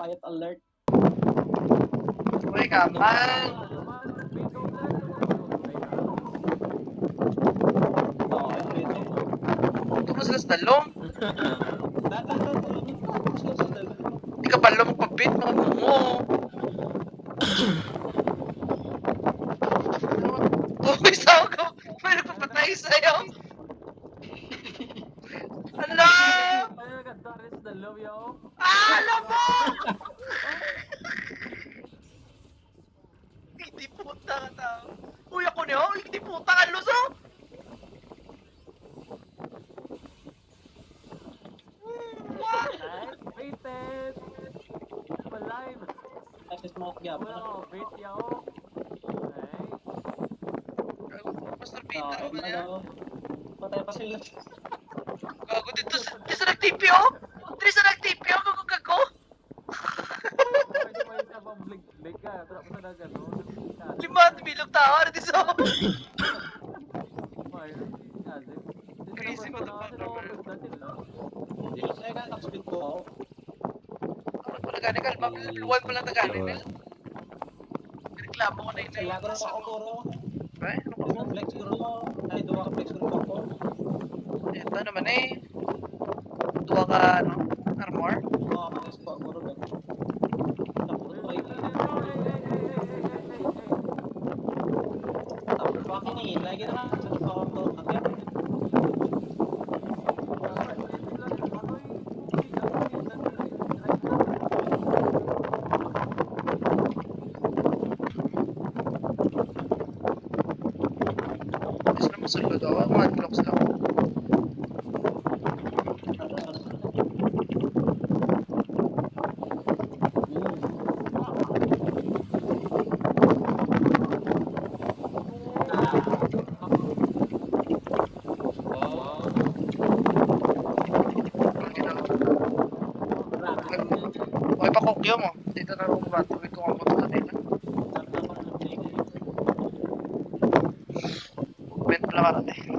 Quiet alert. Uy, kamal. Oo, oh, ito, ito. Ito mo sila sa dalong. Sa. Hindi ka pala magpabit, mga bungo. Uy, saan ka? May nagpapatay sa'yo. Ano? Ah, alam mo! Hindi puta ka tao. Uy, ako niyo? Hindi puta ka, luso! What? Kasi smoke gap. Master Oo, Peter, ano yan? ano, patay pa sila. Gago dito sa nag-TP, oh! Dito sa nag-TP, oh! Gago, gago! Lima, bilog tao, ano dito sa... Crazy motherfucker, Hindi ko sa'yo ka, speed ko ako. Ano pala gani, kalma, level 1 pala Nel. Reklamo ko na yun. Kaya ko na ako puro. Ay, ano Hindi mo flex mo. Ay, duwa ka flex siguro ako. Ito naman eh. Tuwa ka, ano, armor. Oo, mga spot ko rin. Tapos ko ay Tapos ko akin lagi na lang. Sa ako to. Agad. Gusto ako. Mga blocks lang. Hindi na. Okay pa kokyo mo. Dito na ako ba? Tuwid ko ang punta dito. まだね。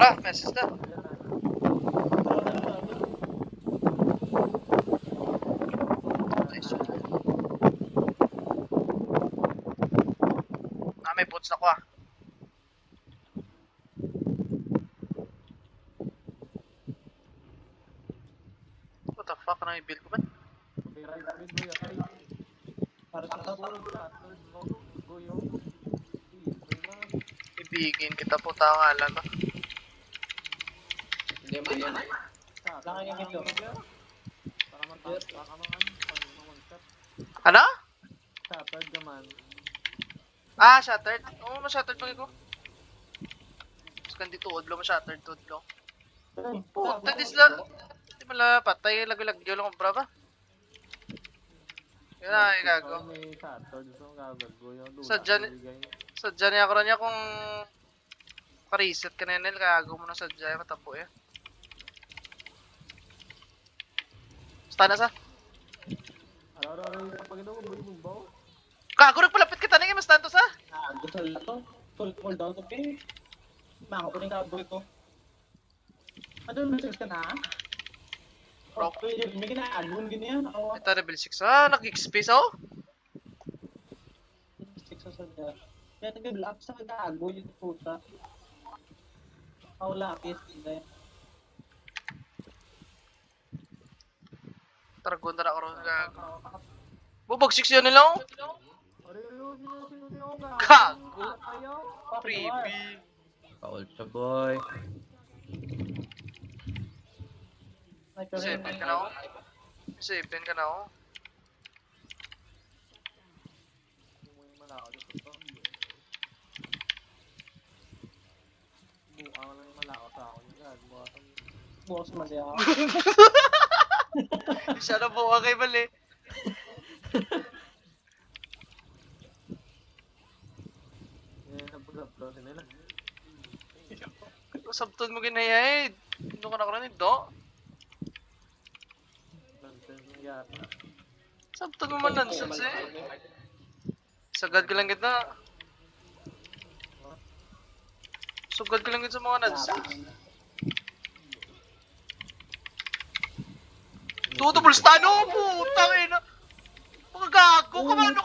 Na. Nice. Ah, may boots ako ah. What the fuck? Ano yung build ko ba? Ibigin kita po tanga lang. Hindi mo yan. Laki yung ito. Ano? Shattered naman. Ah, shattered? Oo, oh, ma-shattered pag ko. Tapos kan dito, udlo ma-shattered, udlo. Puta, dis lang. Di pala patay, lagyo-lagyo lang ang brava. Yun na, igago. Sadya ni-. Sadya niya ako rin niya kung pa-reset ka na nil, kagago mo na sadya, matapo eh. Basta na sa. Ano, ano, ano, yung pag ito, bumbaw. Gago, nagpalapit kita na yung mas tanto sa. Ah, gusto na to. Full full down to pay. Mako ko rin kaboy ko. Ano message ka na? Oh, pwede, may ginaagon ganyan. Ito, level 6. Ah, nag-XP oh. 6 sa sadya. Kaya nag-block sa kagago yung puta. Ako lapis, hindi. Targon na ako rin, gago. Bubag 6 yun nila oh. Gago. Freebie. Paul siya, boy. Seven ka na oh. Seven ka na oh. Sa. Bukas man siya ako. Siya na buwa kay Mali. Eh. Sabton mo ginayay. Ano ka na ko rin do? Sabton mo man nonsense eh. Sagad ka lang kita. Sugad ka lang kita sa mga nonsense. Tutubol stun oh, putang ina. Mga gago ka man.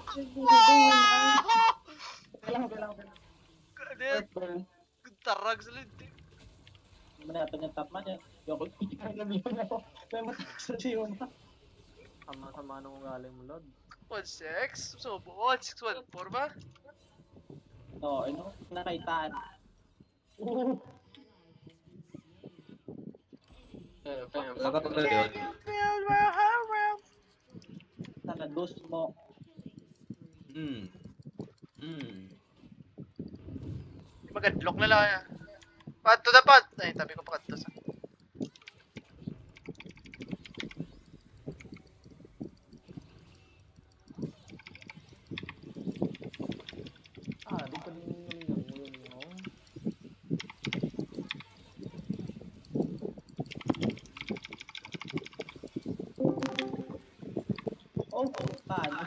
Burn. Tarag sa linti. Manapin yung top man yan. Yoko, kaya nabihan ako. Kaya matakas sa siyo na. Sama-sama nung galing mo, Lord. 1-6? So, 1-6, 1-4 ba? Oo, ano? Nakaitaan. Oo. Nakatulad yun. Nakados mo. Hmm. Hmm. Magadlock na lang yan. Pad to the pad. Ay, tabi ko pa to sa. Ah, di pa rin yung yung yung yung Oh, paano?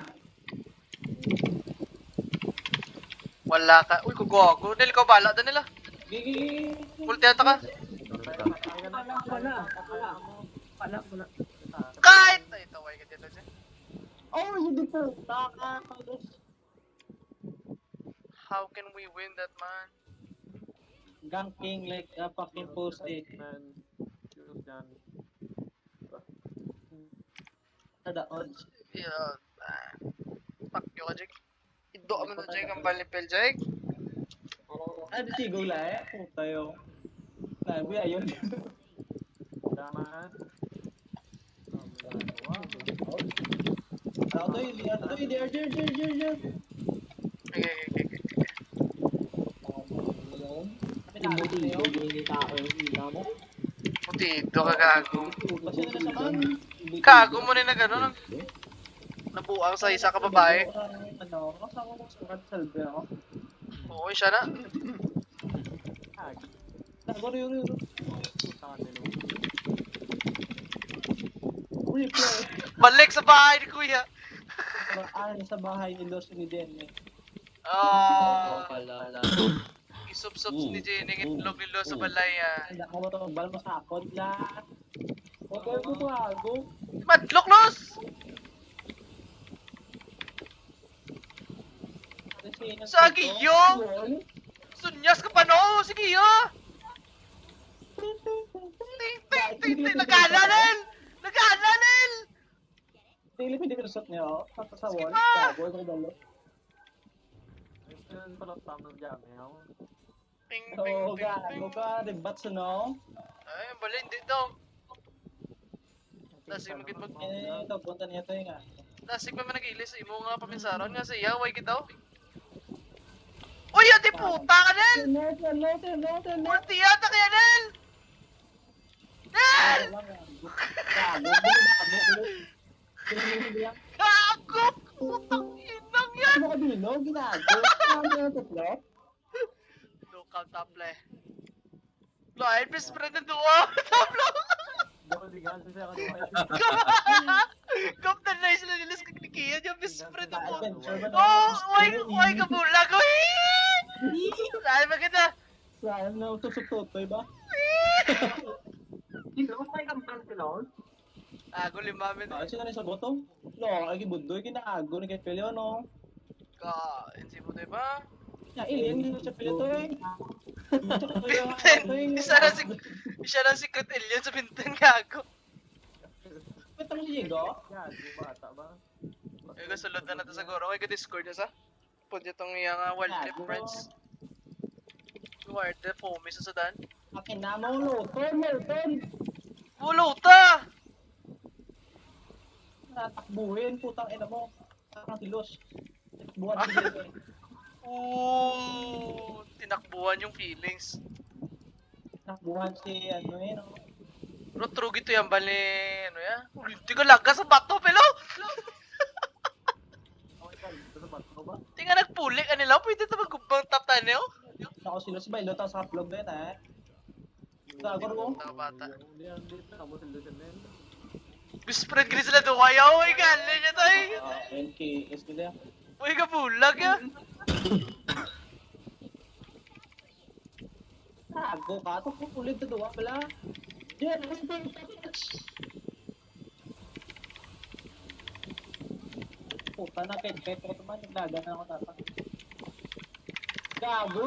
Wala ka. Uy, kugogo. Nil ko bala doon nila. Gigi. Multi ata ka. Wala, wala. Kahit! Ay, taway ka dito dyan. Oh, hindi po. How can we win that, man? Ganking like a fucking post-it. Man, shoot yan. Sa the odds. Yeah. ah. Fuck you Jake. Ido ka mo na, Jake. Ang balipel, Jake. Ah, di sigaw la eh. Puta yun. Sabi, ayun. Tama. Ako to, hindi ano to, hindi ano, hindi ano, hindi ano. Okay, okay, okay, okay. Pinalo na yun. Putido ka, gago. Kasi na sa man. Gago mo rin na gano'n. Nabuang sa isa ka babae. Ano, kasama ko sa kat salve ako. Oo, siya na. Ah, Nagoro yun yun. sa. Replay. Balik sa bahay ni Kuya. Ah, sa bahay ni Los ni Den eh. Ah, Pala. isup-sup ni Jenny ng itlog nilo sa balay ah. Hindi ako magbal mo sa akon la. Huwag kayo bumago. Madlok los! Sagi yo! Sunyas ka pa no! Sige yo! Ting ting ting ting! Naghalanil! Dili pwede ko shot niya, oh. Tapos sa wall. Gago, ito dalo. Yun pala tama dyan, eh. ako. Ping, ping, So, ping, gago ka, the bats, no? Ay, bali, hindi daw. Lasig magit mag... Eh, ito, punta niya ito yung nga. Lasig pa man nag-ilis. Imo nga paminsaron nga siya. Way kita. Uy, ati puta ka, Nel! Tenor, tenor. Ulti yata kaya, Nel! Nel! Gago, gago! Putang inang yan! Ano ka dino? Ginago. Ano yung tatlo? Look out, taple. Lo, best friend na ka siya ka Kaptan na sila nilis kag ni Kian yung best friend mo. Adventure ba na? Oh, why, why ka bulag? Uy! Saan ba kita? Saan na tusok-tutoy ba? Ago lima min. Ah, sino na sa bottom? No, ay bundoy kinaago ni kay Pelio no. Ka, insi mo ba? Ya, ilin dito sa Pelio to eh. Binten! Isa na si... Isa na secret alien sa binten gago. Ito mo si Diego? Yan, di bata ba? Ay, gusulod na nato siguro. Ay, ka-discord na sa. Punta itong iyang uh, wild trip friends. Wild trip, foamy sa sudan. Akin na mo luton, luton. Ulo ta! Natakbuhin, putang ina mo. Parang tilos. Buwan si Diego. eh. Ooh, tinakbuhan yung feelings. Takbuhan si ano eh no. Pero true gito yan bali, ano ya? Hindi ko laga sa bato, pelo! Nga nagpuli ka nila, pwede ito magkumpang top tayo. Ako sila si Bailo tapos upload din eh. Gagor mo. Bata. Hindi, hindi. Tama sila sila yun. Best friend gini sila doon, ayaw, ay gali niya tayo. Ah, NKS nila. Uy, ka bulag ya. Tago ka, ito pupulit na duwa pala. Diyan, Puta na, kahit ko naman, naglaga na ako tata. Gago!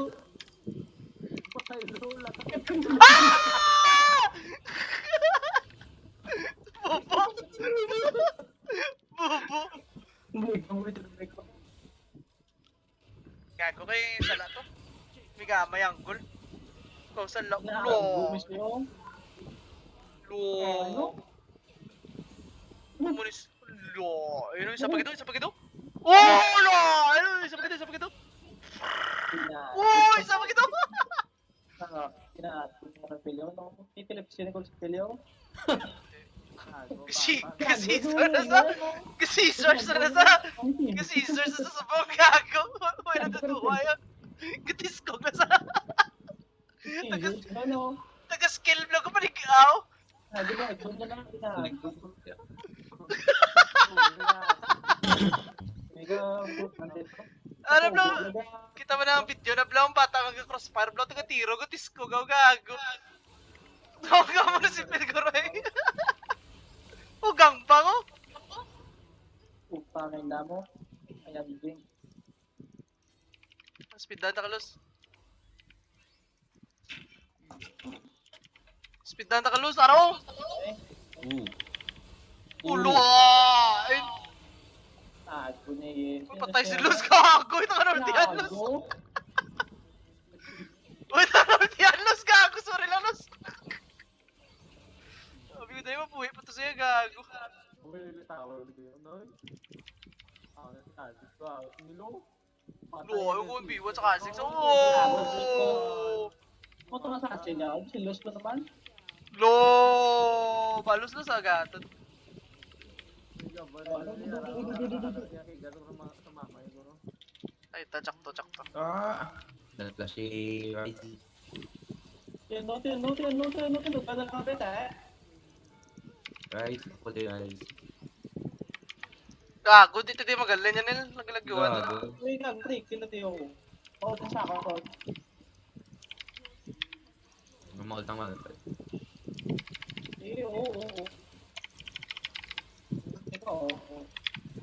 Patay, lola. Bobo! Bobo! Gago kay sala to. May gamay anggol. Ikaw sa Lo! mismo. Lo! Komunis. Lo! Ayun, isa pa gito, isa pa gito. Oh! Lo! Ayun, isa pa gito, isa pa gito. Oh! Isa pa gito! Ah, Pina, pina, Pelio, no? Titilip sila ko sa. Gago, Kasi, kasi na sa... Kasi source na sa... Kasi na sa sabong gago. Wala na tuwa yun. Gatis ko ka sa... Ano? Taga-skill vlog ko pa ni Kao. Sabi ko, ito na lang, nandito. Ano bro? Kita mo na ang video na bro, ang bata mag crossfire bro, taga tiro, gatis ko, gaw gago. Tawag mo na si Pilgoroy. Ugang pa ko. Puta na yung damo. Ayan, Jing. Speed down, Takalos. Speed down, Takalos, araw! Ulo! Tago yun. patay si Luz, gago! Ito ka naman diyan, Luz! Uy, ito ka naman diyan, Luz, gago! Sorry lang, Luz! Sabi ko tayo, mapuhi pa to sa'yo, gago. Uy, tower dito yun, no? Ako na si ko, ah. Nilo. Lo, na yung kung si- B1 sa Kha'Zix. Oh! Niya. Si Luz ko naman. Lo! Balos na sa agatan. Ay, tachak to, chak to. Ah! Dala si Ryze. Tino, tino, tino, tino, tino. Kada lang kapit eh. Ryze, ako din Ryze. Gago, dito di magaling yan nil. Naglagyan. Gago. Uy, gag, break. Tino, tiyo. Oo, ito sa ako. Mamakal ng mga Eh, oo, oo, oo.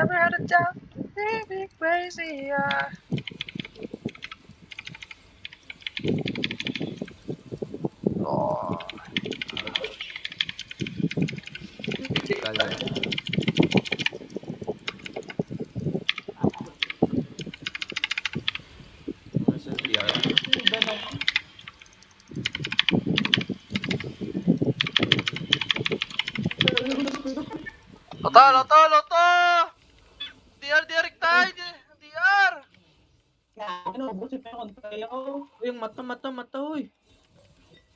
Never had a doubt. Be crazy, yeah. Uy, yung mata, mata, mata, uy.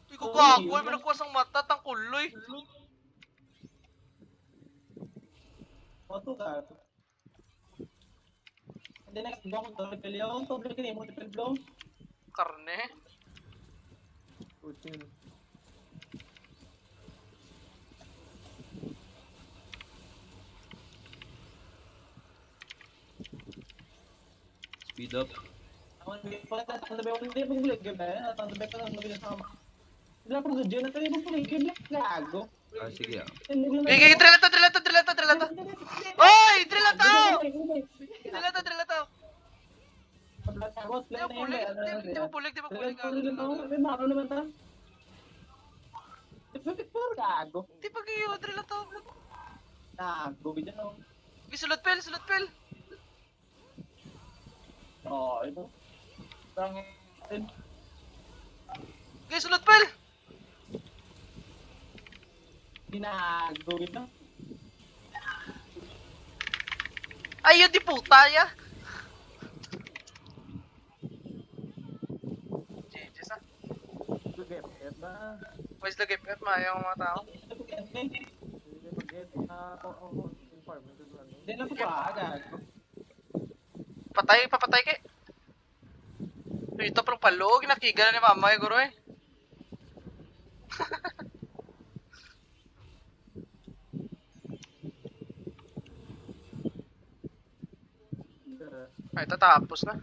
Hindi ko gago, may managkuwas ang mata, tangkuloy. Oto ka. Hindi na kasi bakong triple yun. Tobre ka mo triple blow. Karne. Putin. Speed up. Ah, sige ah. Okay, okay, drill ito, drill ito, drill ito, drill ito. Oy, drill ito! Drill ito, drill ito. Di mo bulig, di mo bulig, di mo bulig. Maro naman ta. Gago. Di pag iyo, drill ito. Gago. Bidyan ako. Okay, sulot pel, sulot pel. Ito. Tangin. Okay, sulot pel. Ginago ito. Ayun, di puta ya. Jesus ah. Get na. Where's the gift? Mayang mga tao. Hindi na ba? Gago. Patay, papatay kay. Parang palog, nakiga na ni mama eh, guro eh. Ay, tatapos na.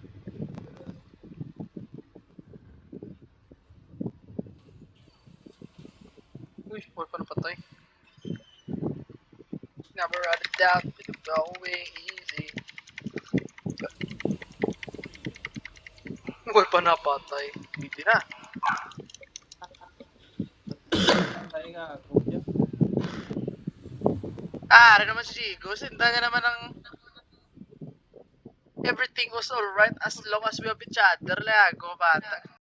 Uy, boy pa napatay. Never had a doubt, it's going easy. Boy pa napatay. Hindi na. Ah, ano naman si Jigo? Sinda niya naman ng... Everything was alright as long as we have each other. Lago, bata.